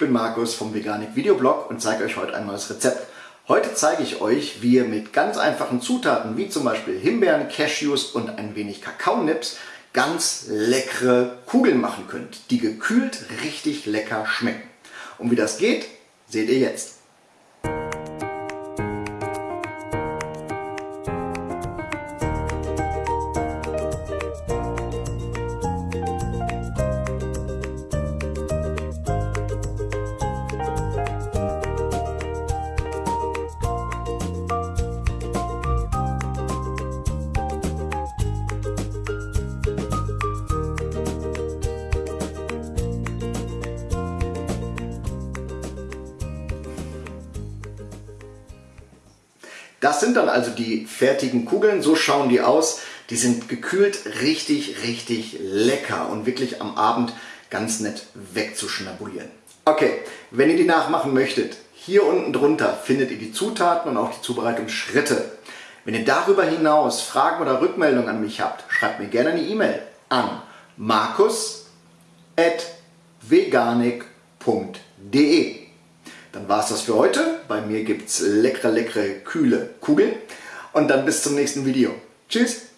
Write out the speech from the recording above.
bin Markus vom Veganik Videoblog und zeige euch heute ein neues Rezept. Heute zeige ich euch, wie ihr mit ganz einfachen Zutaten wie zum Beispiel Himbeeren, Cashews und ein wenig Kakaonips ganz leckere Kugeln machen könnt, die gekühlt richtig lecker schmecken. Und wie das geht, seht ihr jetzt. Das sind dann also die fertigen Kugeln, so schauen die aus. Die sind gekühlt richtig, richtig lecker und wirklich am Abend ganz nett wegzuschnabulieren. Okay, wenn ihr die nachmachen möchtet, hier unten drunter findet ihr die Zutaten und auch die Zubereitungsschritte. Wenn ihr darüber hinaus Fragen oder Rückmeldungen an mich habt, schreibt mir gerne eine E-Mail an markus.veganik.de war es das für heute. Bei mir gibt es leckere, leckere, kühle Kugeln. Und dann bis zum nächsten Video. Tschüss!